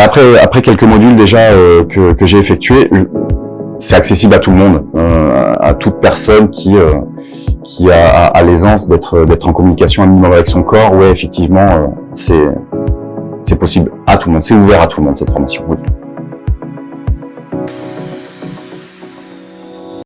Bah, après, après quelques modules déjà euh, que, que j'ai effectués, c'est accessible à tout le monde, euh, à toute personne qui euh, qui a, a, l'aisance d'être d'être en communication un minimum avec son corps. Ouais, effectivement, c'est c'est possible à tout le monde, c'est ouvert à tout le monde cette formation. Oui.